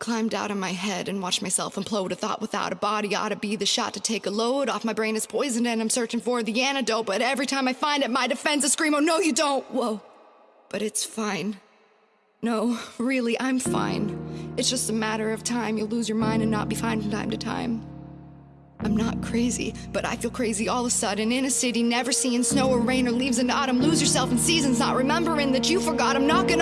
climbed out of my head and watched myself implode. A thought without a body ought to be the shot to take a load off. My brain is poisoned and I'm searching for the antidote. But every time I find it, my defense defenses scream, oh no, you don't. Whoa. But it's fine. No, really, I'm fine. It's just a matter of time. You'll lose your mind and not be fine from time to time. I'm not crazy, but I feel crazy all of a sudden in a city, never seeing snow or rain or leaves in autumn. Lose yourself in seasons, not remembering that you forgot. I'm not gonna.